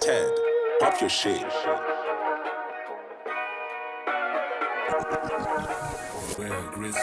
Ted, pop your shit. Where Gristle